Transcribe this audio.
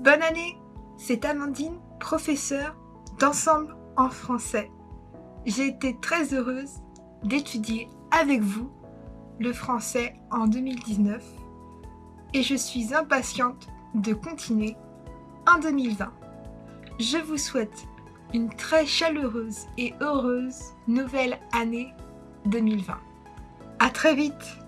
Bonne année C'est Amandine, professeure d'ensemble en français. J'ai été très heureuse d'étudier avec vous le français en 2019 et je suis impatiente de continuer en 2020. Je vous souhaite une très chaleureuse et heureuse nouvelle année 2020. À très vite